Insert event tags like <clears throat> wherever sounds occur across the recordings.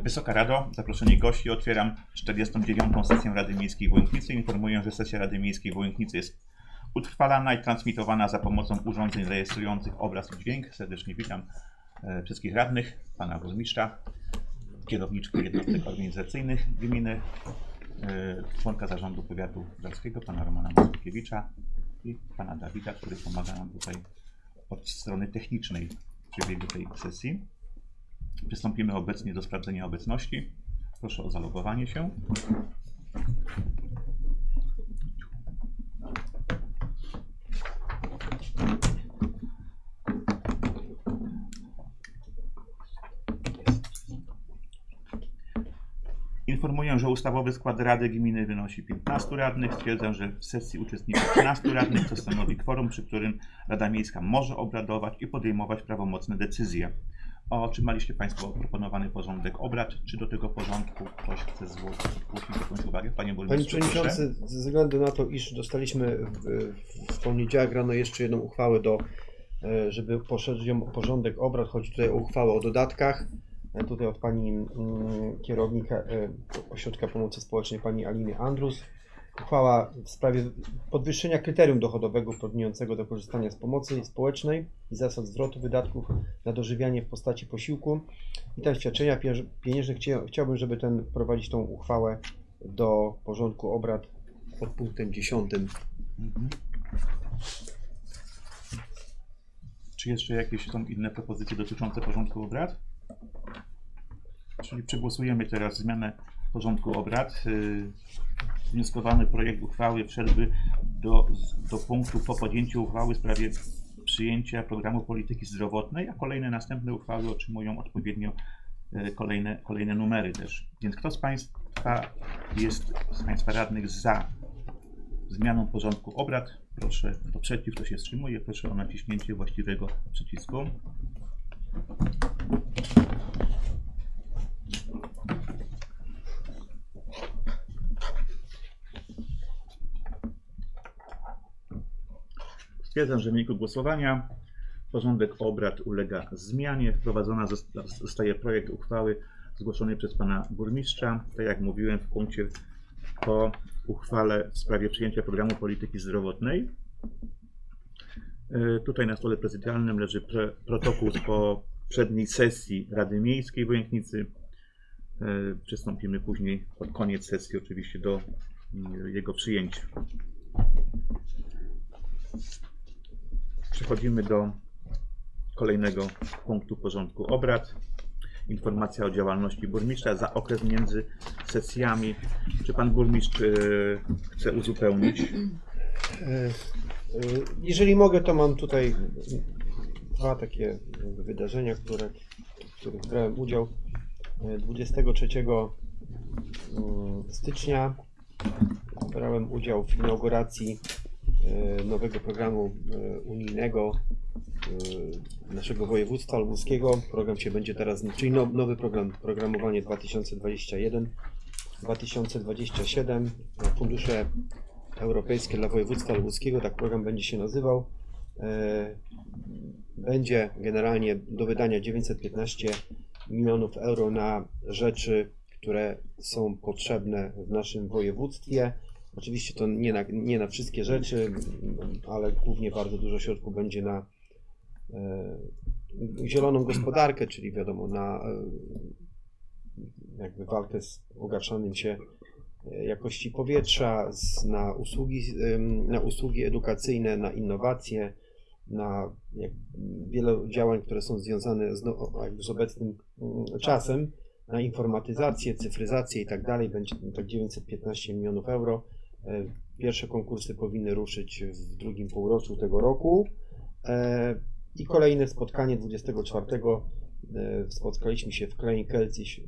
Wysoka Rado, zaproszeni gości, otwieram 49. sesję Rady Miejskiej w Łęknicy. Informuję, że sesja Rady Miejskiej w Łęknicy jest utrwalana i transmitowana za pomocą urządzeń rejestrujących obraz i dźwięk. Serdecznie witam e, wszystkich radnych, pana burmistrza, kierowniczkę jednostek organizacyjnych gminy, e, członka zarządu powiatu żarskiego, pana Romana Mazurkiewicza i pana Dawida, który pomaga nam tutaj od strony technicznej w przebiegu tej sesji. Przystąpimy obecnie do sprawdzenia obecności. Proszę o zalogowanie się. Informuję, że ustawowy skład Rady Gminy wynosi 15 radnych. Stwierdzam, że w sesji uczestniczy 13 radnych, co stanowi kworum, przy którym Rada Miejska może obradować i podejmować prawomocne decyzje. Otrzymaliście Państwo proponowany porządek obrad. Czy do tego porządku ktoś chce zgłosić jakąś uwagę? Panie Panie proszę. Przewodniczący, ze względu na to, iż dostaliśmy w, w poniedziałek rano jeszcze jedną uchwałę do, e, żeby poszerzyć ją porządek obrad, chodzi tutaj o uchwałę o dodatkach. E, Tutaj od pani mm, kierownika e, Ośrodka Pomocy Społecznej, pani Aliny Andrus. Uchwała w sprawie podwyższenia kryterium dochodowego uprawniającego do korzystania z pomocy społecznej i zasad zwrotu wydatków na dożywianie w postaci posiłku i tam świadczenia pienięż- pieniężnych. Chcia- Chciałbym, żeby ten wprowadzić tą uchwałę do porządku obrad pod punktem 10. Mhm. Czy jeszcze jakieś są inne propozycje dotyczące porządku obrad? Czyli przegłosujemy teraz zmianę porządku obrad. Yy, Wnioskowany projekt uchwały wszedłby do, do punktu po podjęciu uchwały w sprawie przyjęcia programu polityki zdrowotnej, a kolejne następne uchwały otrzymują odpowiednio yy, kolejne, kolejne numery też. Więc kto z Państwa jest, z Państwa radnych za zmianą porządku obrad. Proszę, kto przeciw, kto się wstrzymuje, proszę o naciśnięcie właściwego przycisku. Stwierdzam, że w wyniku głosowania porządek obrad ulega zmianie. Wprowadzona zosta- zostaje projekt uchwały zgłoszony przez pana burmistrza. Tak jak mówiłem w punkcie po uchwale w sprawie przyjęcia programu polityki zdrowotnej. E, Tutaj na stole prezydialnym leży protokół z poprzedniej sesji Rady Miejskiej w Łęknicy. E, Przystąpimy później pod koniec sesji oczywiście do mm, jego przyjęcia. Przechodzimy do kolejnego punktu porządku obrad. Informacja o działalności burmistrza za okres między sesjami. Czy pan burmistrz e, chce uzupełnić? E, e, Jeżeli mogę, to mam tutaj dwa takie wydarzenia, które, w których brałem udział. E, 23 mm, stycznia brałem udział w inauguracji nowego programu e, unijnego e, naszego województwa lubuskiego. Program się będzie teraz, czyli no- nowy program, programowanie 2021 2027, fundusze europejskie dla województwa lubuskiego, tak program będzie się nazywał. E, Będzie generalnie do wydania 915 milionów euro na rzeczy, które są potrzebne w naszym województwie. Oczywiście to nie na, nie na wszystkie rzeczy, ale głównie bardzo dużo środków będzie na e, zieloną gospodarkę, czyli wiadomo, na e, jakby walkę z pogarszaniem się e, jakości powietrza, z, na, usługi, na usługi edukacyjne, na innowacje, na jak, wiele działań, które są związane z, no, z obecnym mm, czasem, na informatyzację, cyfryzację i tak dalej. Będzie tak 915 milionów euro. E, Pierwsze konkursy powinny ruszyć w drugim półroczu tego roku. E, I kolejne spotkanie 24 e, spotkaliśmy się w Klein Kelcis e,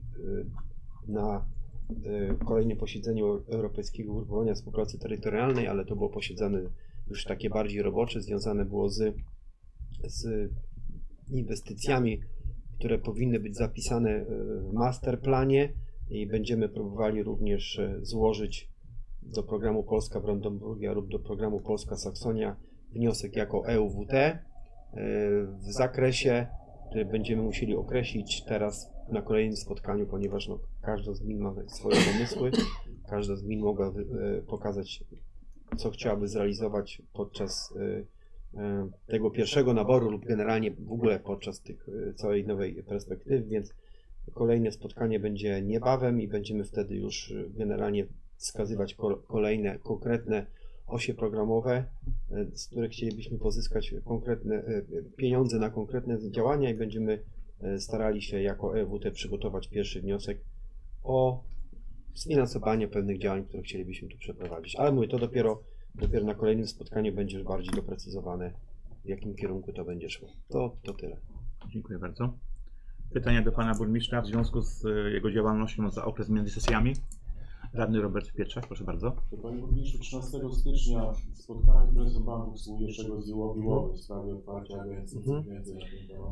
na kolejnym posiedzeniu Europejskiego Ugrupowania Współpracy Terytorialnej, ale to było posiedzenie już takie bardziej robocze, związane było z, z inwestycjami, które powinny być zapisane w masterplanie i będziemy próbowali również złożyć do programu Polska Brandenburgia lub do programu Polska Saksonia wniosek jako EUWT e, w zakresie, które będziemy musieli określić teraz na kolejnym spotkaniu, ponieważ no, każda z gmin ma swoje pomysły, każda z gmin mogła e, pokazać, co chciałaby zrealizować podczas e, tego pierwszego naboru lub generalnie w ogóle podczas tych całej nowej perspektywy, więc kolejne spotkanie będzie niebawem i będziemy wtedy już generalnie wskazywać ko- kolejne konkretne osie programowe, e, z których chcielibyśmy pozyskać konkretne e, pieniądze na konkretne działania i będziemy e, starali się jako EWT przygotować pierwszy wniosek o sfinansowanie pewnych działań, które chcielibyśmy tu przeprowadzić. Ale mówię, to dopiero, dopiero na kolejnym spotkaniu będzie już bardziej doprecyzowane, w jakim kierunku to będzie szło. To, to tyle. Dziękuję bardzo. Pytania do pana burmistrza w związku z jego działalnością za okres między sesjami. Radny Robert Pietrzak, proszę bardzo. Panie Burmistrzu, 13 stycznia spotkanie z prezesem Banku Spółdzielczego z Łowi w sprawie otwarcia agencji. Mhm.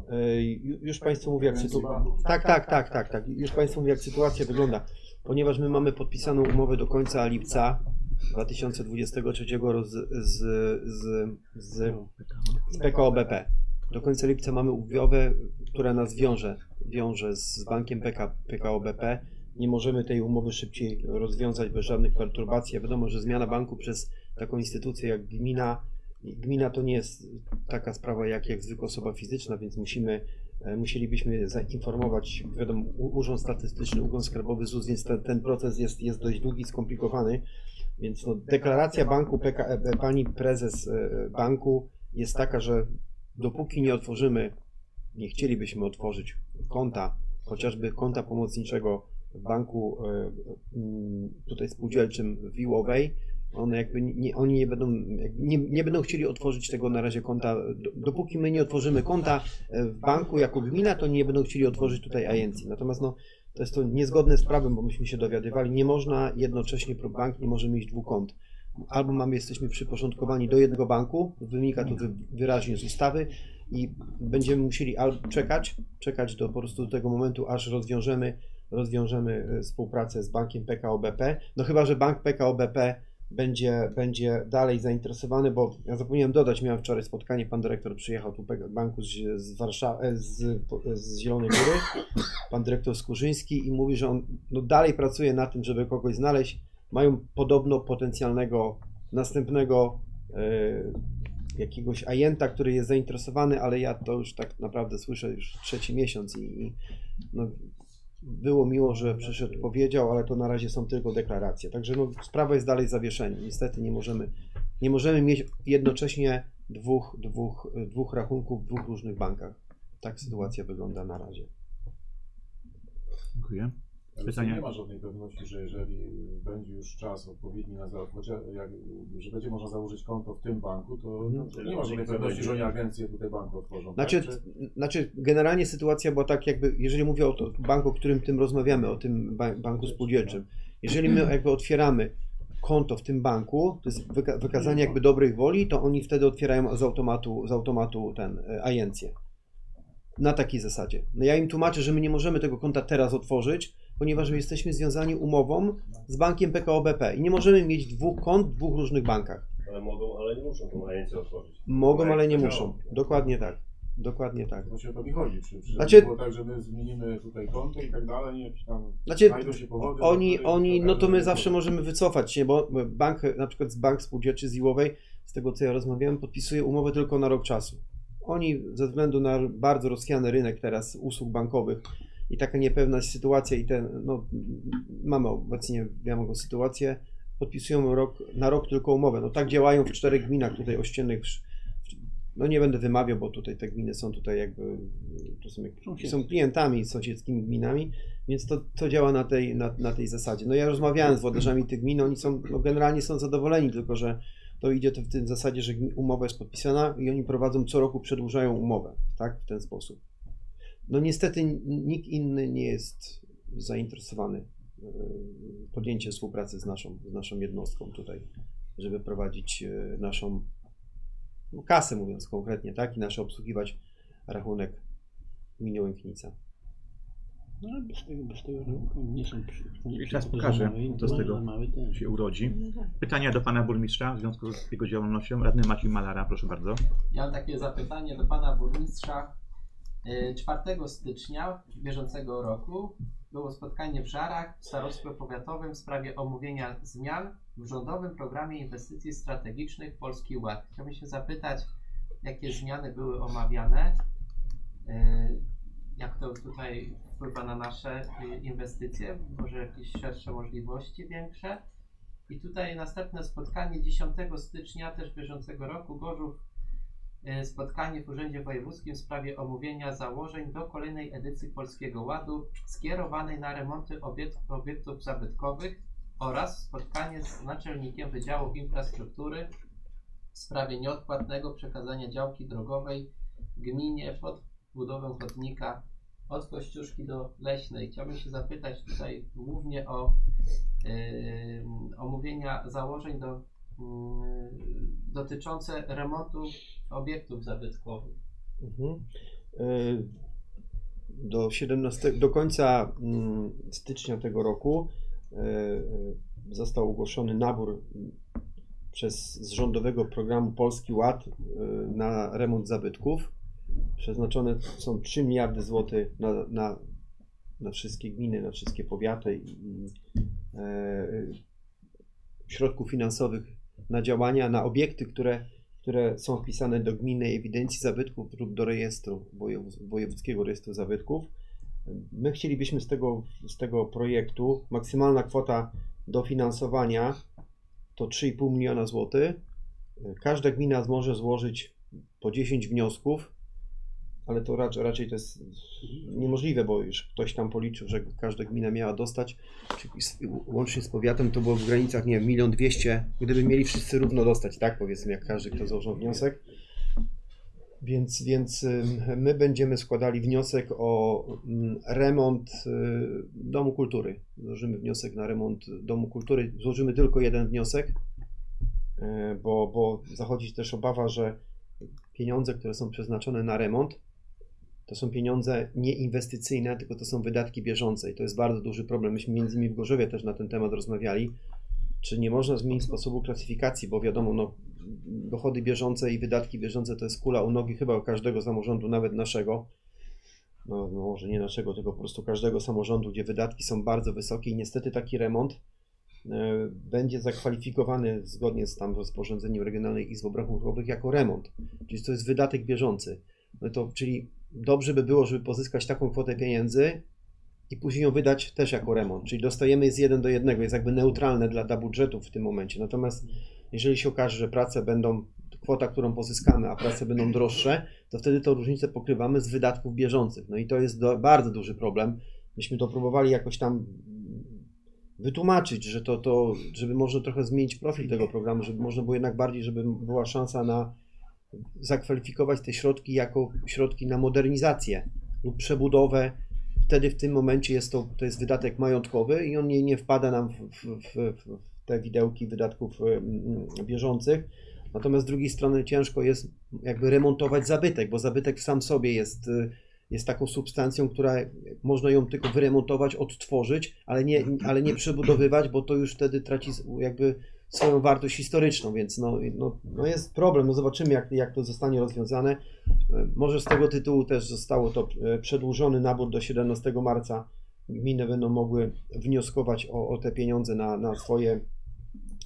E, Już Państwu mówię, jak sytuacja. Tak, tak, tak, tak, tak. Już Państwu mówię, jak sytuacja wygląda. Ponieważ my mamy podpisaną umowę do końca lipca 2023 roku z, z, z, z, z PKO BP. Do końca lipca mamy umowę, która nas wiąże, wiąże z bankiem PK, PKO BP. Nie możemy tej umowy szybciej rozwiązać bez żadnych perturbacji. A Wiadomo, że zmiana banku przez taką instytucję jak gmina, gmina to nie jest taka sprawa jak, jak zwykła osoba fizyczna, więc musimy E, musielibyśmy zainformować, wiadomo, Urząd Statystyczny, Urząd Skarbowy ZUS, więc ten, ten proces jest, jest dość długi, skomplikowany. Więc no, deklaracja banku, PKE, pani prezes e, banku jest taka, że dopóki nie otworzymy, nie chcielibyśmy otworzyć konta, chociażby konta pomocniczego banku e, mm, tutaj spółdzielczym w Iłowej, one jakby nie, oni nie będą, nie, nie będą chcieli otworzyć tego na razie konta, do- dopóki my nie otworzymy konta e, w banku jako gmina, to nie będą chcieli otworzyć tutaj agencji. Natomiast no, to jest to niezgodne z prawem, bo myśmy się dowiadywali, nie można jednocześnie, bank nie może mieć dwóch kont. Albo mamy, jesteśmy przyporządkowani do jednego banku, wynika to wy, wyraźnie z ustawy i będziemy musieli albo czekać, czekać do po prostu do tego momentu, aż rozwiążemy, rozwiążemy e, współpracę z bankiem PKO BP. No chyba, że bank PKO BP będzie, będzie dalej zainteresowany, bo ja zapomniałem dodać, miałem wczoraj spotkanie, pan dyrektor przyjechał tu banku z, z Warszawy, z, z Zielonej Góry, pan dyrektor Skurzyński i mówi, że on no, dalej pracuje na tym, żeby kogoś znaleźć. Mają podobno potencjalnego następnego e, jakiegoś ajenta, który jest zainteresowany, ale ja to już tak naprawdę słyszę już trzeci miesiąc i, i no, było miło, że przyszedł, powiedział, ale to na razie są tylko deklaracje. Także no, sprawa jest dalej zawieszenia. Niestety nie możemy, nie możemy mieć jednocześnie dwóch, dwóch, dwóch rachunków w dwóch różnych bankach. Tak sytuacja wygląda na razie. Dziękuję. Nie ma żadnej pewności, że jeżeli będzie już czas odpowiedni na jak, że będzie można założyć konto w tym banku, to, Mhm. to nie ma żadnej pewności, że oni agencję tutaj banku otworzą. Znaczy, tak? Czy- znaczy generalnie sytuacja była tak jakby, jeżeli mówię o to, banku, o którym tym rozmawiamy, o tym ba- banku spółdzielczym, jeżeli my jakby otwieramy konto w tym banku, to jest wyka- wykazanie jakby dobrej woli, to oni wtedy otwierają z automatu, z automatu ten, e, agencję. Na takiej zasadzie. No ja im tłumaczę, że my nie możemy tego konta teraz otworzyć, ponieważ my jesteśmy związani umową z bankiem PKO BP i nie możemy mieć dwóch kont w dwóch różnych bankach. Ale mogą, ale nie muszą tą agencję otworzyć. Mogą, ale nie muszą. Dokładnie tak. Dokładnie tak. Właśnie o to mi chodzi. Czy, czy Znaczy- było tak, że my zmienimy tutaj konto i tak dalej, nie jakieś tam Znaczy, znajdą się powody. Oni, oni, no to my zawsze możemy wycofać się, bo bank, na przykład z bank spółdzielczy z Iłowej, z tego co ja rozmawiałem, podpisuje umowę tylko na rok czasu. Oni ze względu na bardzo rozchwiany rynek teraz usług bankowych i taka niepewna sytuacja i ten, no mamy obecnie wiadomą sytuację, podpisują rok, na rok tylko umowę. No tak działają w czterech gminach tutaj ościennych. No nie będę wymawiał, bo tutaj te gminy są tutaj jakby, to są, jak- są klientami sąsiedzkimi gminami, więc to, to działa na tej, na, na tej zasadzie. No ja rozmawiałem z włodarzami tych gmin, oni są, no generalnie są zadowoleni, tylko że to idzie to w tym zasadzie, że umowa jest podpisana i oni prowadzą co roku, przedłużają umowę, tak, w ten sposób. No niestety nikt inny nie jest zainteresowany e, podjęciem współpracy z naszą, z naszą jednostką tutaj, żeby prowadzić e, naszą no, kasę, mówiąc konkretnie, tak, i nasze obsługiwać rachunek w gminie Łęknica. No ale bez tego, bez tego nie są przy, I czas za pokaże, małe i co z tego się urodzi. Pytania do pana burmistrza w związku z jego działalnością. Radny Maciej Malara, proszę bardzo. Ja mam takie zapytanie do pana burmistrza. Y, 4 stycznia bieżącego roku było spotkanie w Żarach w Starostwie Powiatowym w sprawie omówienia zmian w rządowym programie inwestycji strategicznych Polski Ład. Chciałbym się zapytać, jakie zmiany były omawiane, y, jak to tutaj wpływa na nasze y, inwestycje, może jakieś szersze możliwości większe. I tutaj następne spotkanie 10 stycznia też bieżącego roku Gorzów e, spotkanie w Urzędzie Wojewódzkim w sprawie omówienia założeń do kolejnej edycji Polskiego Ładu skierowanej na remonty obiekt, obiektów zabytkowych oraz spotkanie z naczelnikiem Wydziału Infrastruktury w sprawie nieodpłatnego przekazania działki drogowej gminie pod budowę chodnika od Kościuszki do Leśnej. Chciałbym się zapytać tutaj głównie o yy, omówienia założeń do, dotyczące remontu obiektów zabytkowych. Mhm. Y, Do 17, do końca mm, stycznia tego roku y, y, został ogłoszony nabór mm, przez z rządowego programu Polski Ład na remont zabytków. Przeznaczone są 3 miliardy złotych na, na, na wszystkie gminy, na wszystkie powiaty i, i e, środków finansowych na działania, na obiekty, które które są wpisane do gminnej ewidencji zabytków lub do rejestru wojewódzkiego rejestru zabytków. My chcielibyśmy z tego, z tego projektu maksymalna kwota dofinansowania to 3,5 miliona złotych. Każda gmina może złożyć po 10 wniosków, ale to raczej, raczej to jest niemożliwe, bo już ktoś tam policzył, że każda gmina miała dostać, łącznie z powiatem to było w granicach, nie wiem, milion dwieście, gdyby mieli wszyscy równo dostać, tak, powiedzmy, jak każdy, kto złożył wniosek. Więc, więc my będziemy składali wniosek o remont y, Domu Kultury. Złożymy wniosek na remont Domu Kultury. Złożymy tylko jeden wniosek, y, bo, bo zachodzi też obawa, że pieniądze, które są przeznaczone na remont, to są pieniądze nieinwestycyjne, tylko to są wydatki bieżące i to jest bardzo duży problem. Myśmy między innymi w Gorzowie też na ten temat rozmawiali, czy nie można zmienić sposobu klasyfikacji, bo wiadomo, no, dochody bieżące i wydatki bieżące to jest kula u nogi chyba każdego samorządu, nawet naszego. No, no może nie naszego, tylko po prostu każdego samorządu, gdzie wydatki są bardzo wysokie i niestety taki remont e, będzie zakwalifikowany zgodnie z tam rozporządzeniem Regionalnej Izby Obrachunkowych jako remont, czyli to jest wydatek bieżący. No to, czyli dobrze by było, żeby pozyskać taką kwotę pieniędzy i później ją wydać też jako remont, czyli dostajemy z jeden do jednego, jest jakby neutralne dla, dla budżetu w tym momencie. Natomiast jeżeli się okaże, że prace będą, kwota, którą pozyskamy, a prace będą droższe, to wtedy tą różnicę pokrywamy z wydatków bieżących. No i to jest do, bardzo duży problem. Myśmy to próbowali jakoś tam wytłumaczyć, że to, to, żeby można trochę zmienić profil tego programu, żeby można było jednak bardziej, żeby była szansa na zakwalifikować te środki jako środki na modernizację lub przebudowę. Wtedy w tym momencie jest to, to jest wydatek majątkowy i on nie, nie wpada nam w, w, w, te widełki wydatków bieżących. Natomiast z drugiej strony ciężko jest jakby remontować zabytek, bo zabytek sam sobie jest, y, jest taką substancją, która można ją tylko wyremontować, odtworzyć, ale nie, ale nie przebudowywać, bo to już wtedy traci jakby swoją wartość historyczną, więc no, no, no jest problem. No zobaczymy, jak, jak to zostanie rozwiązane. E, Może z tego tytułu też zostało to e, przedłużony nabór do 17 marca. Gminy będą mogły wnioskować o, o te pieniądze na, na, swoje,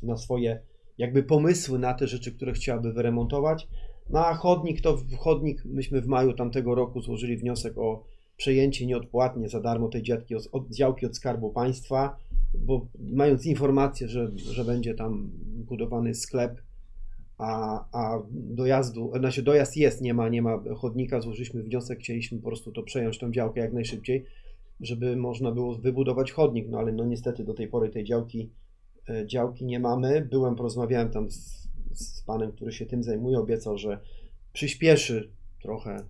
na swoje jakby pomysły na te rzeczy, które chciałaby wyremontować. No a chodnik to chodnik, myśmy w maju tamtego roku złożyli wniosek o przejęcie nieodpłatnie za darmo tej od, od, działki od Skarbu Państwa, bo mając informację, że, że będzie tam budowany sklep, a, a dojazdu, znaczy dojazd jest, nie ma, nie ma chodnika, złożyliśmy wniosek, chcieliśmy po prostu to przejąć tą działkę jak najszybciej, żeby można było wybudować chodnik, no ale no niestety do tej pory tej działki, e, działki nie mamy. Byłem, porozmawiałem tam z, z panem, który się tym zajmuje, obiecał, że przyspieszy trochę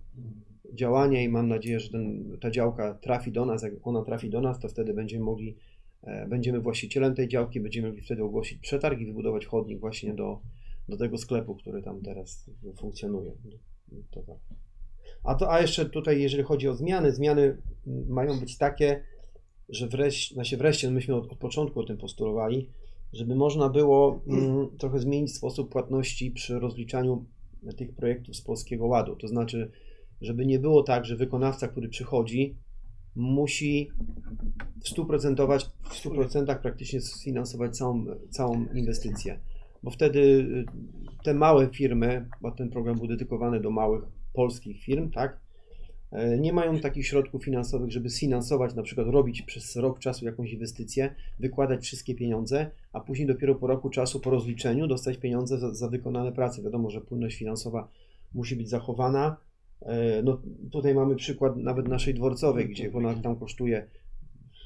działanie i mam nadzieję, że ten, ta działka trafi do nas. Jak ona trafi do nas, to wtedy będziemy mogli, będziemy właścicielem tej działki, będziemy mogli wtedy ogłosić przetarg i wybudować chodnik właśnie do, do tego sklepu, który tam teraz funkcjonuje. To tak. A, to, a jeszcze tutaj, jeżeli chodzi o zmiany, zmiany mają być takie, że wreszcie, znaczy wreszcie, no myśmy od, od początku o tym postulowali, żeby można było mm, trochę zmienić sposób płatności przy rozliczaniu tych projektów z Polskiego Ładu. To znaczy, żeby nie było tak, że wykonawca, który przychodzi, musi w 100%, w 100% praktycznie sfinansować całą, całą inwestycję. Bo wtedy y, te małe firmy, bo ten program był dedykowany do małych polskich firm, tak, e, nie mają takich środków finansowych, żeby sfinansować, na przykład robić przez rok czasu jakąś inwestycję, wykładać wszystkie pieniądze, a później dopiero po roku czasu, po rozliczeniu, dostać pieniądze za, za wykonane prace. Wiadomo, że płynność finansowa musi być zachowana. E, No, tutaj mamy przykład nawet naszej dworcowej, gdzie ona tam kosztuje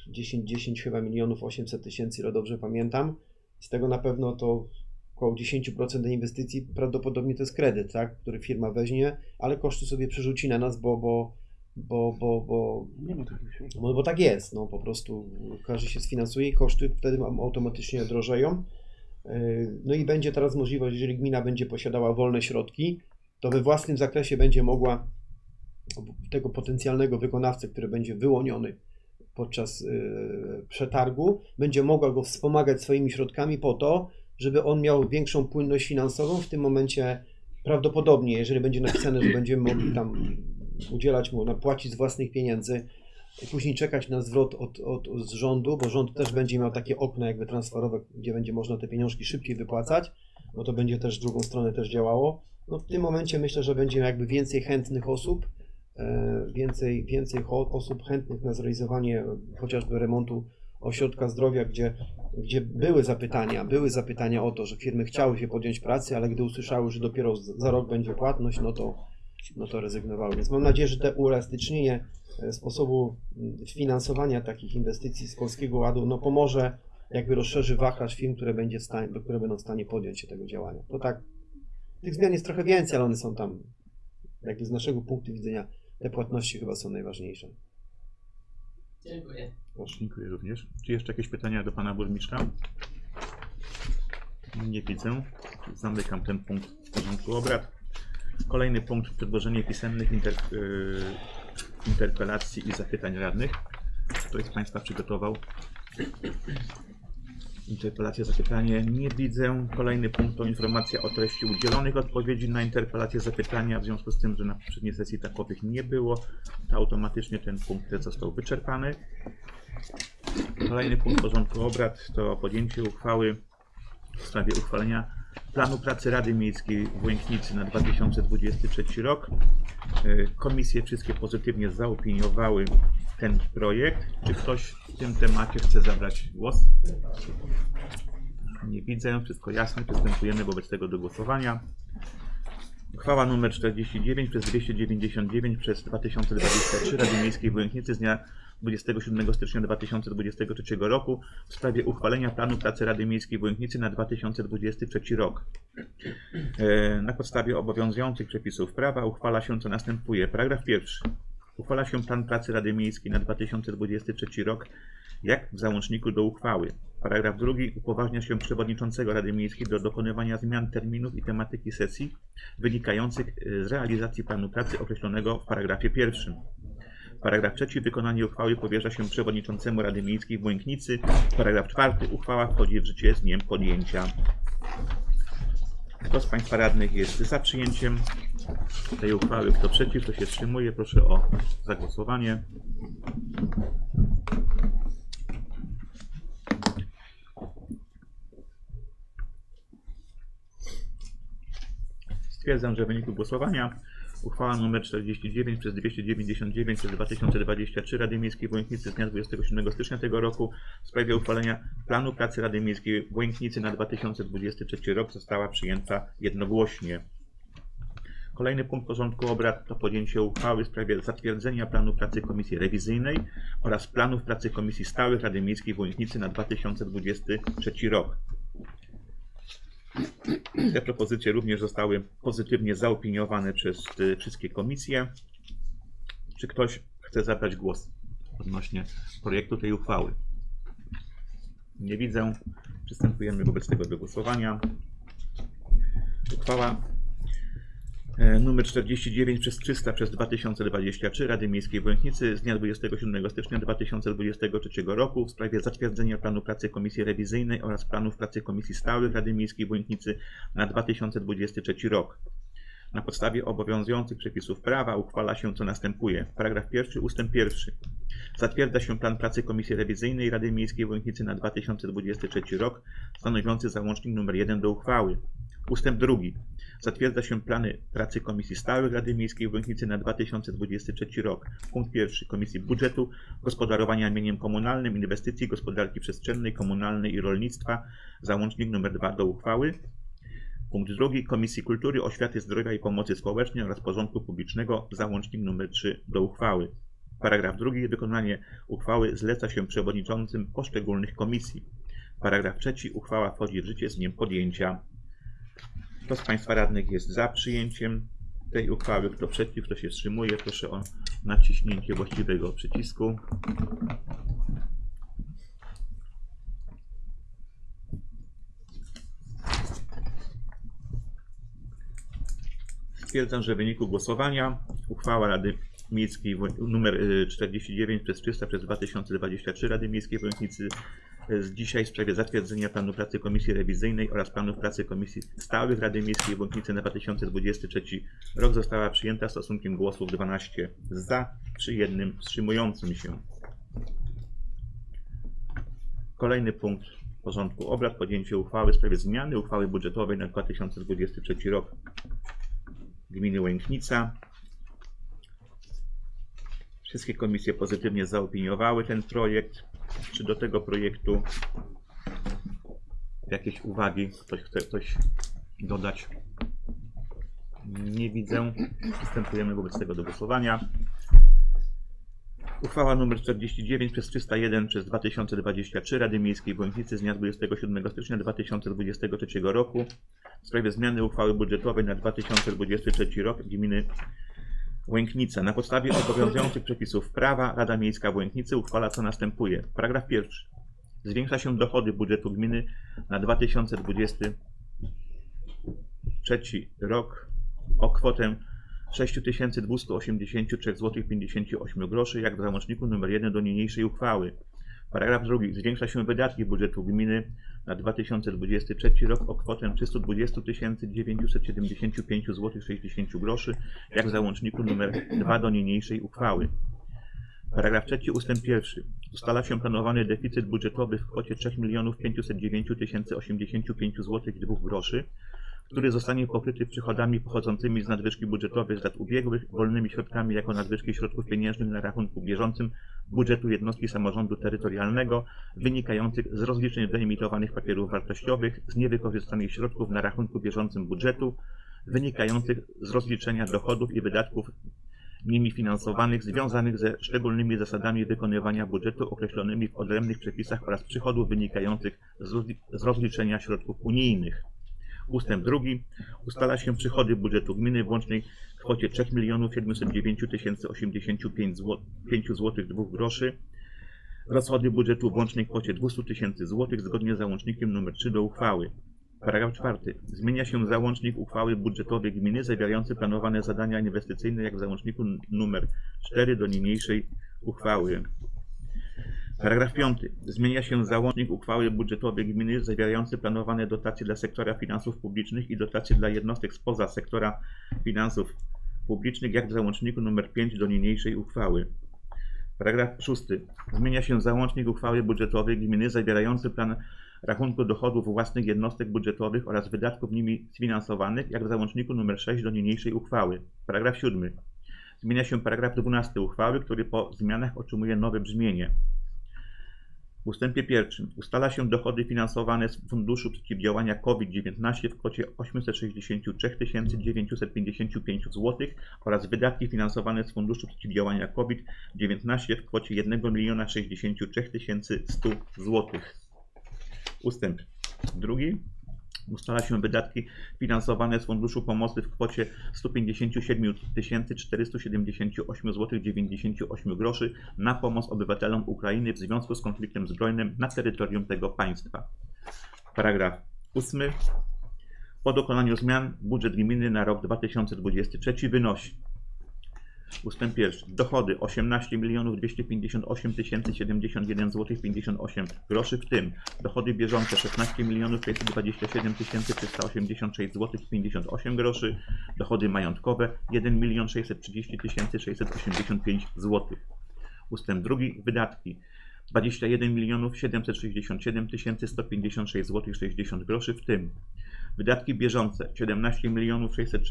10, 10 chyba milionów 800 tysięcy, ile dobrze pamiętam. Z tego na pewno to około 10% tej inwestycji prawdopodobnie to jest kredyt, tak, który firma weźmie, ale koszty sobie przerzuci na nas, bo, bo, bo, bo, bo, Nie ma takich środków. no bo tak jest, no po prostu każdy się sfinansuje i koszty wtedy automatycznie drożeją. Yy, No i będzie teraz możliwość, jeżeli gmina będzie posiadała wolne środki, to we własnym zakresie będzie mogła tego potencjalnego wykonawcę, który będzie wyłoniony podczas yy, przetargu, będzie mogła go wspomagać swoimi środkami po to, żeby on miał większą płynność finansową. W tym momencie prawdopodobnie, jeżeli będzie napisane, że będziemy mogli tam udzielać mu, płacić z własnych pieniędzy, później czekać na zwrot od, od, od z rządu, bo rząd też będzie miał takie okno jakby transferowe, gdzie będzie można te pieniążki szybciej wypłacać, no to będzie też drugą stronę też działało. No w tym momencie myślę, że będzie jakby więcej chętnych osób, e, więcej, więcej osób chętnych na zrealizowanie chociażby remontu ośrodka zdrowia, gdzie, gdzie były zapytania, były zapytania o to, że firmy chciały się podjąć pracy, ale gdy usłyszały, że dopiero za rok będzie płatność, no to, no to rezygnowały. Więc mam nadzieję, że te uelastycznienie e, sposobu mm, finansowania takich inwestycji z Polskiego Ładu no pomoże, jakby rozszerzy wachlarz firm, które, będzie w stanie, które będą w stanie podjąć się tego działania. To tak, tych zmian jest trochę więcej, ale one są tam, jakby z naszego punktu widzenia, te płatności chyba są najważniejsze. Dziękuję. Proszę. Dziękuję również. Czy jeszcze jakieś pytania do pana burmistrza? Nie widzę. Zamykam ten punkt w porządku obrad. Kolejny punkt przedłożenie pisemnych inter, yy, interpelacji i zapytań radnych. Ktoś z Państwa przygotował interpelację, zapytanie? Nie widzę. Kolejny punkt to informacja o treści udzielonych odpowiedzi na interpelacje, zapytania. W związku z tym, że na poprzedniej sesji takowych nie było, to automatycznie ten punkt został wyczerpany. Kolejny punkt porządku obrad to podjęcie uchwały w sprawie uchwalenia planu pracy Rady Miejskiej w Łęknicy na 2023 rok. Komisje wszystkie pozytywnie zaopiniowały ten projekt. Czy ktoś w tym temacie chce zabrać głos? Nie widzę, wszystko jasne. Przystępujemy wobec tego do głosowania. Uchwała nr 49 przez 299 przez 2023 Rady Miejskiej w z dnia 27 stycznia 2023 roku w sprawie uchwalenia planu pracy Rady Miejskiej w Łęknicy na 2023 rok. E, Na podstawie obowiązujących przepisów prawa uchwala się co następuje. Paragraf pierwszy. Uchwala się plan pracy Rady Miejskiej na 2023 rok jak w załączniku do uchwały. Paragraf drugi. Upoważnia się przewodniczącego Rady Miejskiej do dokonywania zmian terminów i tematyki sesji wynikających e, z realizacji planu pracy określonego w paragrafie pierwszym. Paragraf trzeci. Wykonanie uchwały powierza się przewodniczącemu Rady Miejskiej w Łęknicy. Paragraf czwarty. Uchwała wchodzi w życie z dniem podjęcia. Kto z Państwa radnych jest za przyjęciem tej uchwały? Kto przeciw? Kto się wstrzymuje? Proszę o zagłosowanie. Stwierdzam, że w wyniku głosowania uchwała nr 49 przez 299 przez 2023 Rady Miejskiej w z dnia 27 stycznia tego roku w sprawie uchwalenia planu pracy Rady Miejskiej w na 2023 rok została przyjęta jednogłośnie. Kolejny punkt porządku obrad to podjęcie uchwały w sprawie zatwierdzenia planu pracy Komisji Rewizyjnej oraz planów pracy Komisji Stałych Rady Miejskiej w Łęknicy na 2023 rok. Te propozycje również zostały pozytywnie zaopiniowane przez y, wszystkie komisje. Czy ktoś chce zabrać głos odnośnie projektu tej uchwały? Nie widzę. Przystępujemy wobec tego do głosowania. Uchwała numer 49 przez 300 przez 2023 Rady Miejskiej w Łęknicy z dnia 27 stycznia 2023 roku w sprawie zatwierdzenia planu pracy Komisji Rewizyjnej oraz planów pracy Komisji Stałych Rady Miejskiej w Łęknicy na 2023 rok. Na podstawie obowiązujących przepisów prawa uchwala się co następuje. Paragraf pierwszy, ustęp pierwszy. Zatwierdza się plan pracy Komisji Rewizyjnej Rady Miejskiej w Łęknicy na 2023 rok, stanowiący załącznik nr 1 do uchwały. Ustęp drugi. Zatwierdza się plany pracy Komisji Stałych Rady Miejskiej w Łęknicy na 2023 rok. Punkt pierwszy. Komisji Budżetu, Gospodarowania Mieniem Komunalnym, Inwestycji, Gospodarki Przestrzennej, Komunalnej i Rolnictwa, załącznik nr 2 do uchwały. Punkt drugi. Komisji Kultury, Oświaty, Zdrowia i Pomocy Społecznej oraz Porządku Publicznego, załącznik nr 3 do uchwały. Paragraf drugi. Wykonanie uchwały zleca się przewodniczącym poszczególnych komisji. Paragraf trzeci. Uchwała wchodzi w życie z dniem podjęcia. Kto z Państwa radnych jest za przyjęciem tej uchwały? Kto przeciw? Kto się wstrzymuje? Proszę o naciśnięcie właściwego przycisku. Stwierdzam, że w wyniku głosowania uchwała Rady Miejskiej nr 49 przez 300 przez 2023 Rady Miejskiej w Łęknicy z dzisiaj w sprawie zatwierdzenia planu pracy Komisji Rewizyjnej oraz planów pracy Komisji Stałych Rady Miejskiej w Łąknicy na 2023 rok została przyjęta stosunkiem głosów 12 za przy jednym wstrzymującym się. Kolejny punkt porządku obrad podjęcie uchwały w sprawie zmiany uchwały budżetowej na 2023 rok gminy Łęknica. Wszystkie komisje pozytywnie zaopiniowały ten projekt. Czy do tego projektu jakieś uwagi ktoś chce coś dodać? Nie widzę. Przystępujemy wobec tego do głosowania. Uchwała nr 49 przez 301 przez 2023 Rady Miejskiej w Łęknicy z dnia 27 stycznia 2023 roku w sprawie zmiany uchwały budżetowej na 2023 rok gminy Łęknica. Na podstawie obowiązujących przepisów prawa Rada Miejska w Łęknicy uchwala co następuje. Paragraf pierwszy. Zwiększa się dochody budżetu gminy na 2023 rok o kwotę 6283,58 zł jak w załączniku nr 1 do niniejszej uchwały. Paragraf drugi. Zwiększa się wydatki budżetu gminy na 2023 rok o kwotę 320 975 zł 60 groszy, jak w załączniku nr 2 do niniejszej uchwały. Paragraf trzeci ustęp pierwszy. Ustala się planowany deficyt budżetowy w kwocie 3 509 085 zł i 2 groszy, który zostanie pokryty przychodami pochodzącymi z nadwyżki budżetowej z lat ubiegłych, wolnymi środkami jako nadwyżki środków pieniężnych na rachunku bieżącym budżetu jednostki samorządu terytorialnego, wynikających z rozliczeń wyemitowanych papierów wartościowych, z niewykorzystanych środków na rachunku bieżącym budżetu, wynikających z rozliczenia dochodów i wydatków nimi finansowanych związanych ze szczególnymi zasadami wykonywania budżetu określonymi w odrębnych przepisach oraz przychodów wynikających z rozli- z rozliczenia środków unijnych. Ustęp drugi. Ustala się przychody budżetu gminy w łącznej kwocie 3 709 085 zł 2 groszy. Rozchody budżetu w łącznej kwocie 200 tysięcy złotych zgodnie z załącznikiem nr 3 do uchwały. Paragraf czwarty. Zmienia się załącznik uchwały budżetowej gminy zawierający planowane zadania inwestycyjne jak w załączniku nr 4 do niniejszej uchwały. Paragraf 5. Zmienia się załącznik uchwały budżetowej gminy zawierający planowane dotacje dla sektora finansów publicznych i dotacje dla jednostek spoza sektora finansów publicznych, jak w załączniku nr 5 do niniejszej uchwały. Paragraf 6. Zmienia się załącznik uchwały budżetowej gminy zawierający plan rachunku dochodów własnych jednostek budżetowych oraz wydatków nimi sfinansowanych, jak w załączniku nr 6 do niniejszej uchwały. Paragraf 7. Zmienia się paragraf 12 uchwały, który po zmianach otrzymuje nowe brzmienie. W ustępie pierwszym ustala się dochody finansowane z Funduszu Przeciwdziałania COVID-19 w kwocie 863 955 zł oraz wydatki finansowane z Funduszu Przeciwdziałania COVID-19 w kwocie 1 063 100 zł. Ustęp drugi. Ustala się wydatki finansowane z Funduszu Pomocy w kwocie 157 478 zł 98 groszy na pomoc obywatelom Ukrainy w związku z konfliktem zbrojnym na terytorium tego państwa. Paragraf 8. Po dokonaniu zmian budżet gminy na rok 2023 wynosi Ustęp pierwszy. Dochody 18 258 071 zł 58 groszy, w tym dochody bieżące 16 527 386 zł 58 groszy, dochody majątkowe 1 630 685 zł. Ustęp drugi. Wydatki 21 767 156 zł 60 groszy, w tym wydatki bieżące 17 600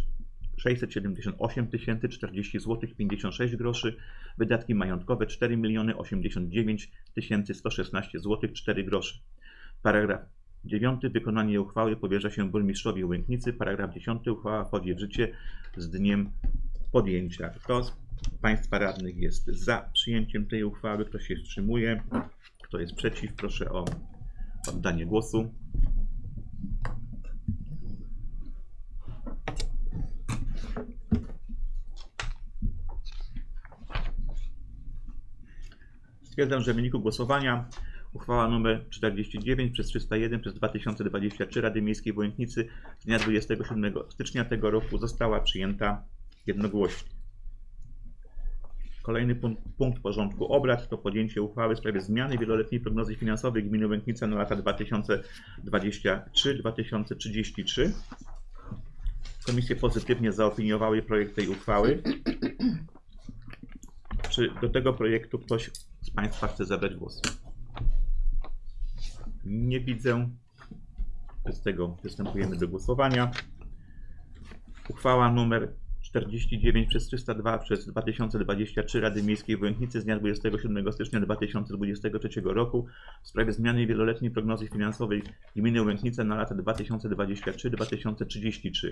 678 040 zł 56 groszy, wydatki majątkowe 4 089 116 zł 4 groszy. Paragraf 9. Wykonanie uchwały powierza się burmistrzowi Łęknicy. Paragraf 10. Uchwała wchodzi w życie z dniem podjęcia. Kto z Państwa radnych jest za przyjęciem tej uchwały? Kto się wstrzymuje? Kto jest przeciw? Proszę o oddanie głosu. Stwierdzam, że w wyniku głosowania uchwała nr 49 przez 301 przez 2023 Rady Miejskiej w z dnia 27 stycznia tego roku została przyjęta jednogłośnie. Kolejny punkt, punkt porządku obrad to podjęcie uchwały w sprawie zmiany wieloletniej prognozy finansowej gminy Łęknica na lata 2023-2033. Komisje pozytywnie zaopiniowały projekt tej uchwały. Czy do tego projektu ktoś z Państwa chce zabrać głos? Nie widzę. Z tego przystępujemy do głosowania. Uchwała numer 49 przez 302 przez 2023 Rady Miejskiej w Łęknicy z dnia 27 stycznia 2023 roku w sprawie zmiany wieloletniej prognozy finansowej gminy Łęknica na lata 2023-2033.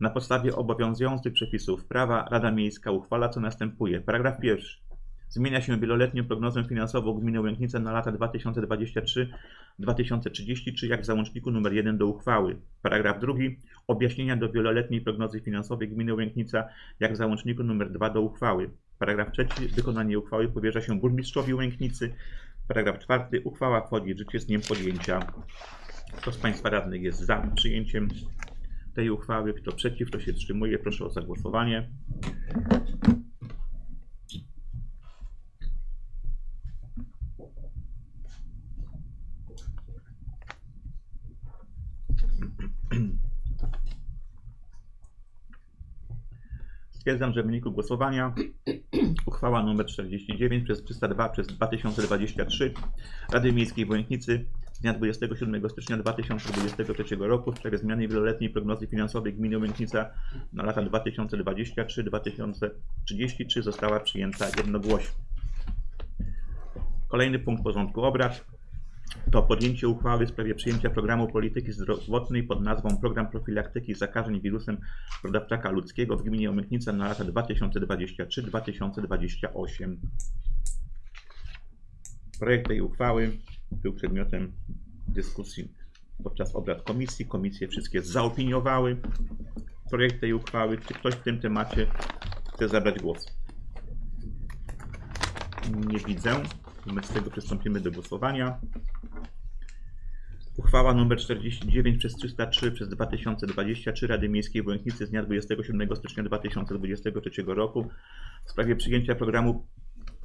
Na podstawie obowiązujących przepisów prawa Rada Miejska uchwala co następuje. Paragraf pierwszy. Zmienia się wieloletnią prognozę finansową gminy Łęknica na lata 2023-2033 jak w załączniku nr 1 do uchwały. Paragraf drugi. Objaśnienia do wieloletniej prognozy finansowej gminy Łęknica jak w załączniku nr 2 do uchwały. Paragraf trzeci. Wykonanie uchwały powierza się burmistrzowi Łęknicy. Paragraf czwarty. Uchwała wchodzi w życie z dniem podjęcia. Kto z Państwa radnych jest za przyjęciem tej uchwały? Kto przeciw? Kto się wstrzymuje? Proszę o zagłosowanie. Stwierdzam, że w wyniku głosowania uchwała nr 49 przez 302 przez 2023 Rady Miejskiej w Łęknicy z dnia 27 stycznia 2023 roku w sprawie zmiany wieloletniej prognozy finansowej gminy Łęknica na lata 2023-2033 została przyjęta jednogłośnie. Kolejny punkt porządku obrad to podjęcie uchwały w sprawie przyjęcia programu polityki zdrowotnej pod nazwą Program Profilaktyki Zakażeń Wirusem Brodawczaka Ludzkiego w gminie Omytnica na lata 2023-2028. Projekt tej uchwały był przedmiotem dyskusji podczas obrad komisji. Komisje wszystkie zaopiniowały projekt tej uchwały. Czy ktoś w tym temacie chce zabrać głos? Nie widzę. Wobec tego przystąpimy do głosowania. Uchwała nr 49 przez 303 przez 2023 Rady Miejskiej w z dnia 27 stycznia 2023 roku w sprawie przyjęcia programu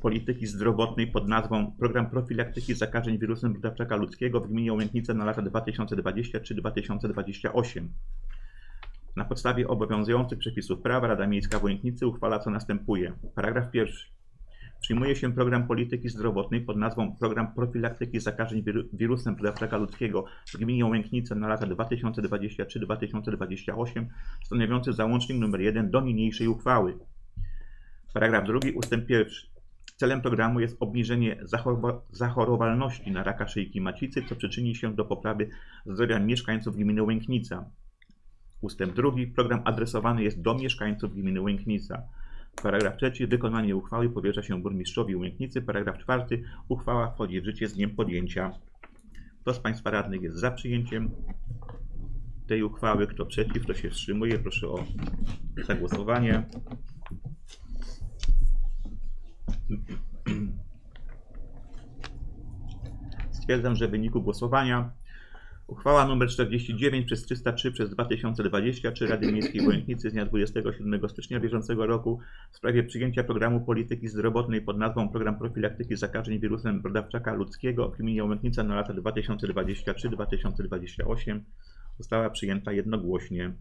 polityki zdrowotnej pod nazwą Program Profilaktyki Zakażeń Wirusem Brodawczaka Ludzkiego w gminie Łęknica na lata 2023-2028. Na podstawie obowiązujących przepisów prawa Rada Miejska w Łęknicy uchwala co następuje. Paragraf pierwszy. Przyjmuje się program polityki zdrowotnej pod nazwą Program Profilaktyki Zakażeń wiru- Wirusem Brodawczaka Ludzkiego w gminie Łęknice na lata 2023-2028, stanowiący załącznik nr 1 do niniejszej uchwały. Paragraf drugi, ustęp pierwszy. Celem programu jest obniżenie zachorowa- zachorowalności na raka szyjki macicy, co przyczyni się do poprawy zdrowia mieszkańców gminy Łęknica. Ustęp drugi. Program adresowany jest do mieszkańców gminy Łęknica. Paragraf trzeci. Wykonanie uchwały powierza się burmistrzowi Łęknicy. Paragraf czwarty. Uchwała wchodzi w życie z dniem podjęcia. Kto z Państwa radnych jest za przyjęciem tej uchwały? Kto przeciw? Kto się wstrzymuje? Proszę o zagłosowanie. <clears throat> Stwierdzam, że w wyniku głosowania Uchwała nr 49 przez 303 przez 2023 Rady Miejskiej w z dnia 27 stycznia bieżącego roku w sprawie przyjęcia programu polityki zdrowotnej pod nazwą Program Profilaktyki Zakażeń Wirusem Brodawczaka Ludzkiego w gminie Łęknica na lata 2023-2028 została przyjęta jednogłośnie.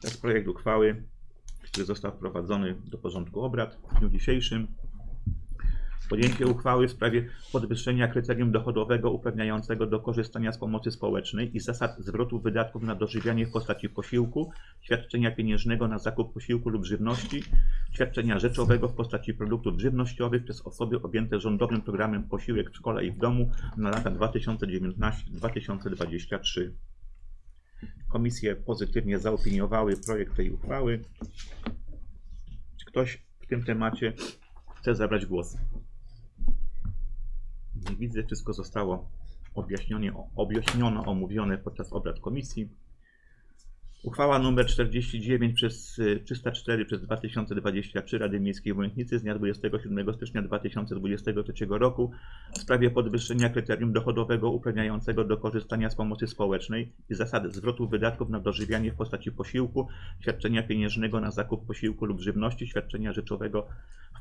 To jest projekt uchwały, który został wprowadzony do porządku obrad w dniu dzisiejszym. Podjęcie uchwały w sprawie podwyższenia kryterium dochodowego uprawniającego do korzystania z pomocy społecznej i zasad zwrotu wydatków na dożywianie w postaci posiłku, świadczenia pieniężnego na zakup posiłku lub żywności, świadczenia rzeczowego w postaci produktów żywnościowych przez osoby objęte rządowym programem Posiłek w szkole i w domu na lata 2019-2023. Komisje pozytywnie zaopiniowały projekt tej uchwały. Czy ktoś w tym temacie chce zabrać głos? Widzę, wszystko zostało objaśnione, objaśniono, omówione podczas obrad komisji. Uchwała nr 49 przez y, 304 przez 2023 Rady Miejskiej w Łęknicy z dnia 27 stycznia 2023 roku w sprawie podwyższenia kryterium dochodowego uprawniającego do korzystania z pomocy społecznej i zasad zwrotu wydatków na dożywianie w postaci posiłku, świadczenia pieniężnego na zakup posiłku lub żywności, świadczenia rzeczowego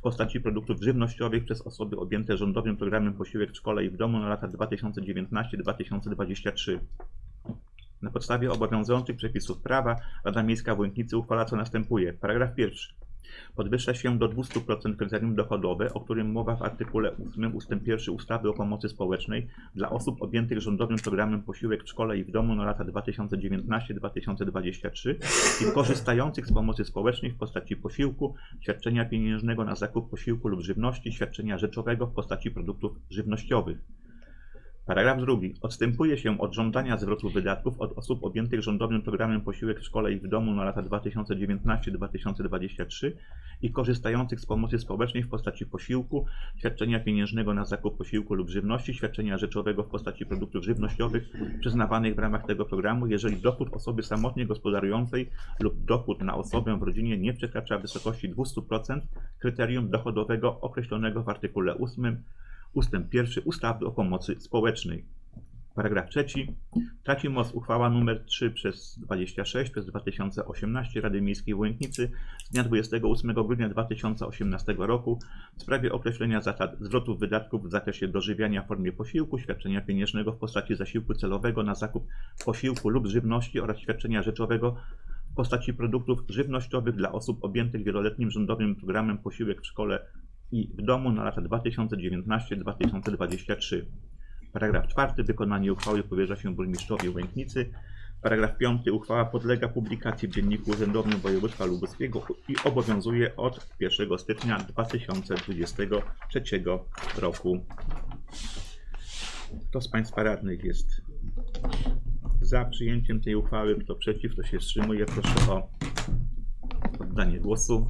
postaci produktów żywnościowych przez osoby objęte rządowym programem Posiłek w szkole i w domu na lata 2019-2023. Na podstawie obowiązujących przepisów prawa Rada Miejska w Łęknicy uchwala co następuje. Paragraf pierwszy. Podwyższa się do 200% kryterium dochodowe, o którym mowa w artykule 8 ust. 1 ustawy o pomocy społecznej dla osób objętych rządowym programem Posiłek w szkole i w domu na lata 2019-2023 i korzystających z pomocy społecznej w postaci posiłku, świadczenia pieniężnego na zakup posiłku lub żywności, świadczenia rzeczowego w postaci produktów żywnościowych. Paragraf drugi. Odstępuje się od żądania zwrotu wydatków od osób objętych rządowym programem Posiłek w szkole i w domu na lata 2019-2023 i korzystających z pomocy społecznej w postaci posiłku, świadczenia pieniężnego na zakup posiłku lub żywności, świadczenia rzeczowego w postaci produktów żywnościowych przyznawanych w ramach tego programu, jeżeli dochód osoby samotnie gospodarującej lub dochód na osobę w rodzinie nie przekracza wysokości 200% kryterium dochodowego określonego w artykule 8 ustęp 1 ustawy o pomocy społecznej. Paragraf trzeci. Traci moc uchwała nr 3 przez 26 przez 2018 Rady Miejskiej w Łęknicy z dnia 28 grudnia 2018 roku w sprawie określenia zasad zwrotów wydatków w zakresie dożywiania w formie posiłku, świadczenia pieniężnego w postaci zasiłku celowego na zakup posiłku lub żywności oraz świadczenia rzeczowego w postaci produktów żywnościowych dla osób objętych wieloletnim rządowym programem Posiłek w szkole i w domu na lata 2019-2023. Paragraf 4. Wykonanie uchwały powierza się burmistrzowi Łęknicy. Paragraf 5. Uchwała podlega publikacji w Dzienniku Urzędowym Województwa Lubuskiego i obowiązuje od 1 stycznia 2023 roku. Kto z Państwa radnych jest za przyjęciem tej uchwały? Kto przeciw? Kto się wstrzymuje? Proszę o oddanie głosu.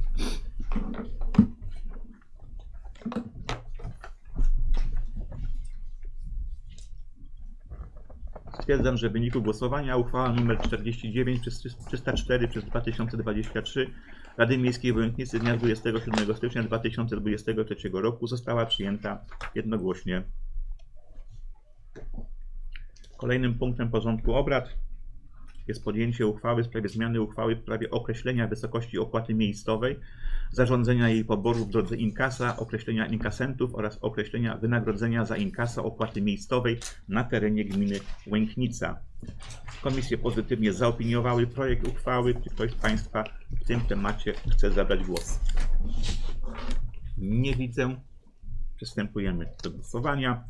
Stwierdzam, że w wyniku głosowania uchwała nr 49 przez 304 przez 2023 Rady Miejskiej w Łęknicy z dnia 27 stycznia 2023 roku została przyjęta jednogłośnie. Kolejnym punktem porządku obrad jest podjęcie uchwały w sprawie zmiany uchwały w sprawie określenia wysokości opłaty miejscowej, zarządzenia jej poboru w drodze inkasa, określenia inkasentów oraz określenia wynagrodzenia za inkasa opłaty miejscowej na terenie gminy Łęknica. Komisje pozytywnie zaopiniowały projekt uchwały. Czy ktoś z Państwa w tym temacie chce zabrać głos? Nie widzę. Przystępujemy do głosowania.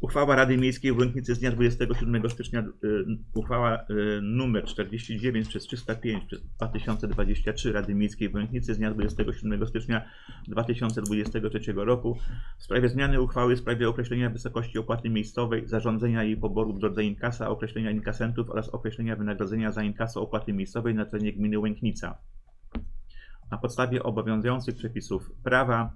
Uchwała Rady Miejskiej w Łęknicy z dnia 27 stycznia, y, uchwała y, numer 49 przez 305 przez 2023 Rady Miejskiej w Łęknicy z dnia 27 stycznia 2023 roku w sprawie zmiany uchwały w sprawie określenia wysokości opłaty miejscowej, zarządzenia jej poboru w drodze inkasa, określenia inkasentów oraz określenia wynagrodzenia za inkaso opłaty miejscowej na terenie gminy Łęknica. Na podstawie obowiązujących przepisów prawa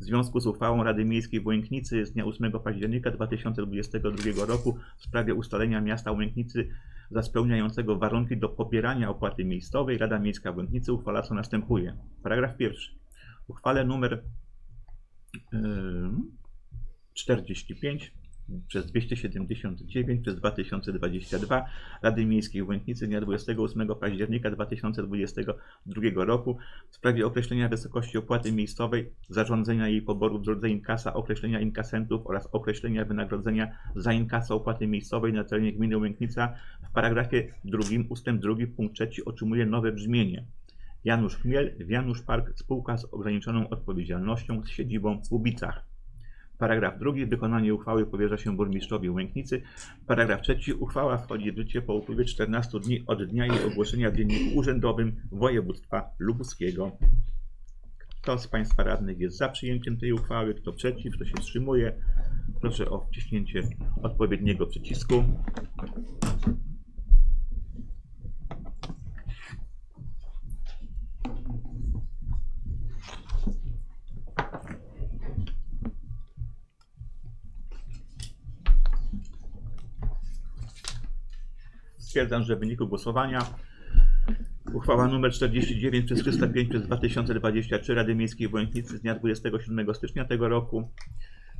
w związku z uchwałą Rady Miejskiej w Łęknicy z dnia 8 października 2022 roku w sprawie ustalenia miasta Łęknicy za spełniającego warunki do pobierania opłaty miejscowej Rada Miejska w Łęknicy uchwala co następuje. Paragraf pierwszy. Uchwale numer ym, 45 przez 279 przez 2022 Rady Miejskiej w Łęknicy dnia 28 października 2022 roku w sprawie określenia wysokości opłaty miejscowej, zarządzenia jej poboru w drodze inkasa, określenia inkasentów oraz określenia wynagrodzenia za inkasa opłaty miejscowej na terenie gminy Łęknica w paragrafie drugim ustęp drugi punkt trzeci otrzymuje nowe brzmienie. Janusz Chmiel, Janusz Park, spółka z ograniczoną odpowiedzialnością z siedzibą w Ubicach. Paragraf drugi. Wykonanie uchwały powierza się burmistrzowi Łęknicy. Paragraf trzeci. Uchwała wchodzi w życie po upływie 14 dni od dnia jej ogłoszenia w Dzienniku Urzędowym Województwa Lubuskiego. Kto z Państwa radnych jest za przyjęciem tej uchwały? Kto przeciw? Kto się wstrzymuje? Proszę o wciśnięcie odpowiedniego przycisku. Stwierdzam, że w wyniku głosowania uchwała nr 49 przez 305 przez 2023 Rady Miejskiej w Łęknicy z dnia 27 stycznia tego roku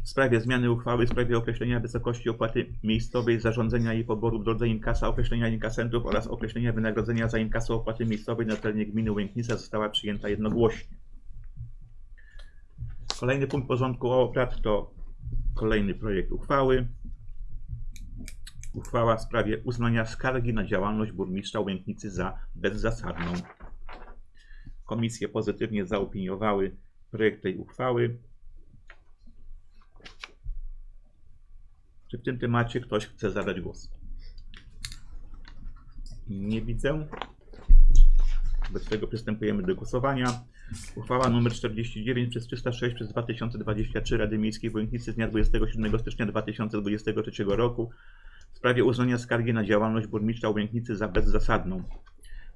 w sprawie zmiany uchwały w sprawie określenia wysokości opłaty miejscowej, zarządzenia jej poboru w drodze inkasa, określenia inkasentów oraz określenia wynagrodzenia za inkasę opłaty miejscowej na terenie gminy Łęknica została przyjęta jednogłośnie. Kolejny punkt porządku obrad to kolejny projekt uchwały. Uchwała w sprawie uznania skargi na działalność burmistrza Łęknicy za bezzasadną. Komisje pozytywnie zaopiniowały projekt tej uchwały. Czy w tym temacie ktoś chce zabrać głos? Nie widzę. Wobec tego przystępujemy do głosowania. Uchwała nr 49 przez 306 przez 2023 Rady Miejskiej w Łęknicy z dnia 27 stycznia 2023 roku w sprawie uznania skargi na działalność burmistrza Łęknicy za bezzasadną.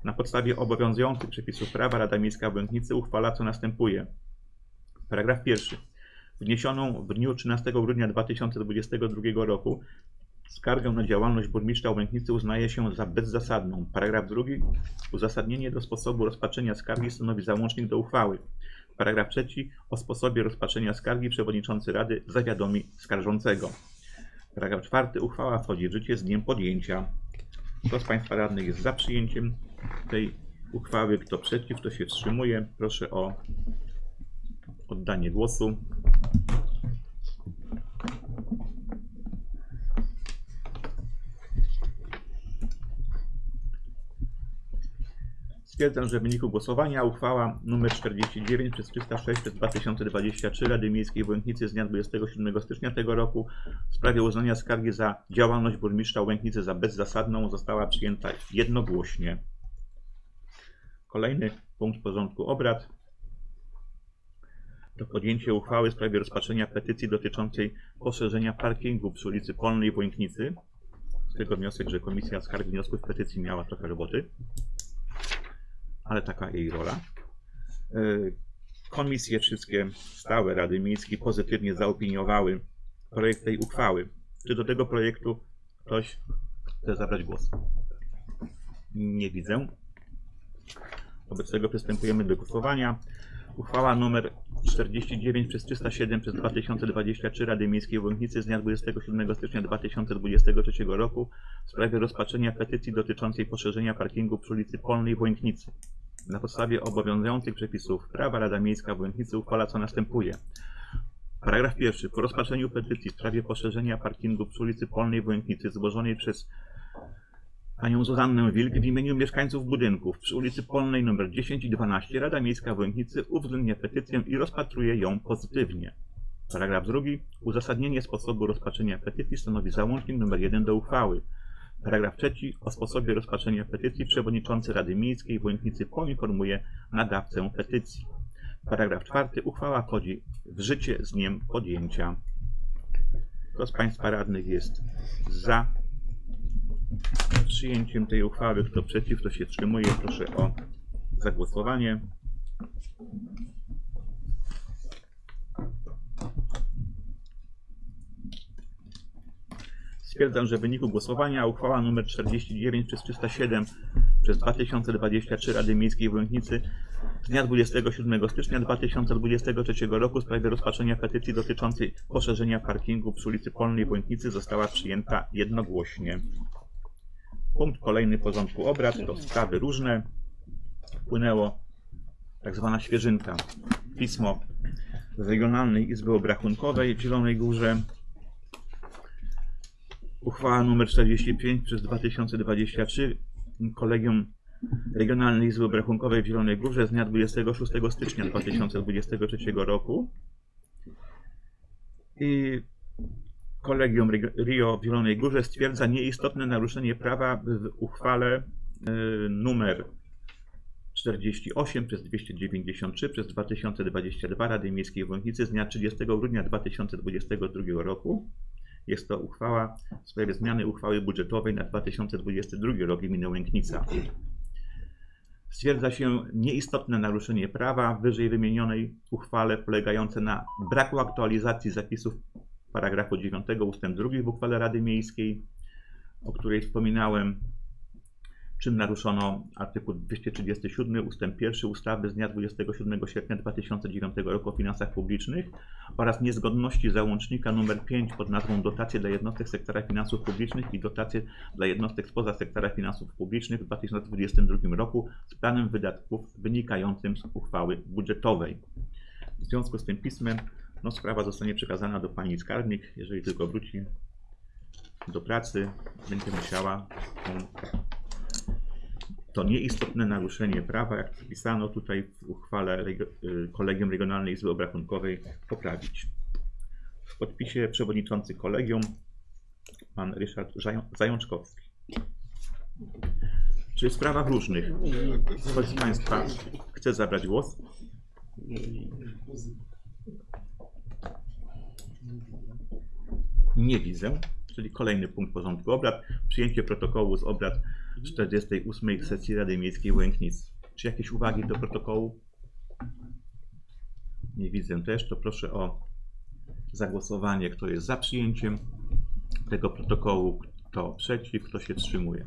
Na podstawie obowiązujących przepisów prawa Rada Miejska w uchwala co następuje. Paragraf pierwszy. Wniesioną w dniu 13 grudnia 2022 roku skargę na działalność burmistrza Łęknicy uznaje się za bezzasadną. Paragraf drugi. Uzasadnienie do sposobu rozpatrzenia skargi stanowi załącznik do uchwały. Paragraf trzeci. O sposobie rozpatrzenia skargi przewodniczący Rady zawiadomi skarżącego. Paragraf czwarty. Uchwała wchodzi w życie z dniem podjęcia. Kto z Państwa radnych jest za przyjęciem tej uchwały? Kto przeciw? Kto się wstrzymuje? Proszę o oddanie głosu. Stwierdzam, że w wyniku głosowania uchwała nr 49 przez 306 przez 2023 Rady Miejskiej w Łęknicy z dnia 27 stycznia tego roku w sprawie uznania skargi za działalność burmistrza Łęknicy za bezzasadną została przyjęta jednogłośnie. Kolejny punkt porządku obrad to podjęcie uchwały w sprawie rozpatrzenia petycji dotyczącej poszerzenia parkingu przy ulicy Polnej w Łęknicy. Z tego wniosek, że Komisja Skarg i Wniosków Petycji miała trochę roboty ale taka jej rola. Y, Komisje wszystkie stałe Rady Miejskiej pozytywnie zaopiniowały projekt tej uchwały. Czy do tego projektu ktoś chce zabrać głos? Nie widzę. Wobec tego przystępujemy do głosowania. Uchwała nr 49 przez 307 przez 2023 Rady Miejskiej w Łęknicy z dnia 27 stycznia 2023 roku w sprawie rozpatrzenia petycji dotyczącej poszerzenia parkingu przy ulicy Polnej w Łęknicy. Na podstawie obowiązujących przepisów prawa Rada Miejska w Łęknicy uchwala co następuje. Paragraf pierwszy. Po rozpatrzeniu petycji w sprawie poszerzenia parkingu przy ulicy Polnej w Łęknicy złożonej przez panią Zuzannę Wilk w imieniu mieszkańców budynków przy ulicy Polnej nr 10 i 12 Rada Miejska w Łęknicy uwzględnia petycję i rozpatruje ją pozytywnie. Paragraf drugi. Uzasadnienie sposobu rozpatrzenia petycji stanowi załącznik nr 1 do uchwały. Paragraf trzeci. O sposobie rozpatrzenia petycji przewodniczący Rady Miejskiej w Łęknicy poinformuje nadawcę petycji. Paragraf czwarty. Uchwała wchodzi w życie z dniem podjęcia. Kto z Państwa radnych jest za przyjęciem tej uchwały? Kto przeciw? Kto się wstrzymuje? Proszę o zagłosowanie. Stwierdzam, że w wyniku głosowania uchwała nr 49 przez 307 przez 2023 Rady Miejskiej w Łęknicy z dnia 27 stycznia 2023 roku w sprawie rozpatrzenia petycji dotyczącej poszerzenia parkingu przy ulicy Polnej w Błękitnicy została przyjęta jednogłośnie. Punkt kolejny porządku obrad to sprawy różne. Wpłynęło tak zwana świeżynka. Pismo z Regionalnej Izby Obrachunkowej w Zielonej Górze. Uchwała nr 45 przez 2023 Kolegium Regionalnej Izby Obrachunkowej w Zielonej Górze z dnia 26 stycznia 2023 roku. I Kolegium Rio w Zielonej Górze stwierdza nieistotne naruszenie prawa w uchwale y, numer 48 przez 293 przez 2022 Rady Miejskiej w z dnia 30 grudnia 2022 roku. Jest to uchwała w sprawie zmiany uchwały budżetowej na 2022 rok gminy Łęknica. Stwierdza się nieistotne naruszenie prawa w wyżej wymienionej uchwale polegające na braku aktualizacji zapisów paragrafu 9 ust. 2 w uchwale Rady Miejskiej, o której wspominałem, czym naruszono artykuł 237 ust. 1 ustawy z dnia 27 sierpnia 2009 roku o finansach publicznych oraz niezgodności załącznika nr 5 pod nazwą Dotacje dla jednostek sektora finansów publicznych i dotacje dla jednostek spoza sektora finansów publicznych w 2022 roku z planem wydatków wynikającym z uchwały budżetowej. W związku z tym pismem no, sprawa zostanie przekazana do pani skarbnik. Jeżeli tylko wróci do pracy, będzie musiała to nieistotne naruszenie prawa, jak zapisano tutaj w uchwale y, Kolegium Regionalnej Izby Obrachunkowej, poprawić. W podpisie przewodniczący kolegium pan Ryszard Zają- Zajączkowski. Czy w sprawach różnych ktoś z Państwa chce zabrać głos? Nie widzę, czyli kolejny punkt porządku obrad. Przyjęcie protokołu z obrad 48 sesji Rady Miejskiej Łęknic. Czy jakieś uwagi do protokołu? Nie widzę też, to proszę o zagłosowanie, kto jest za przyjęciem tego protokołu, kto przeciw, kto się wstrzymuje.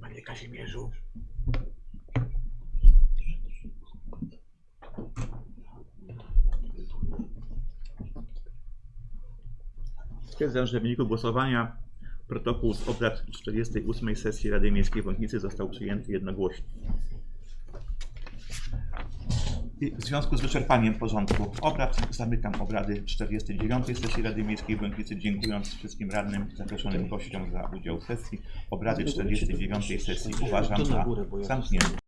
Panie Kazimierzu. Stwierdzam, że w wyniku głosowania protokół z obrad 48 sesji Rady Miejskiej w Łęknicy został przyjęty jednogłośnie. I w związku z wyczerpaniem porządku obrad zamykam obrady 49 sesji Rady Miejskiej w dziękując wszystkim radnym zaproszonym gościom za udział w sesji. Obrady 49 sesji uważam za zamknięte.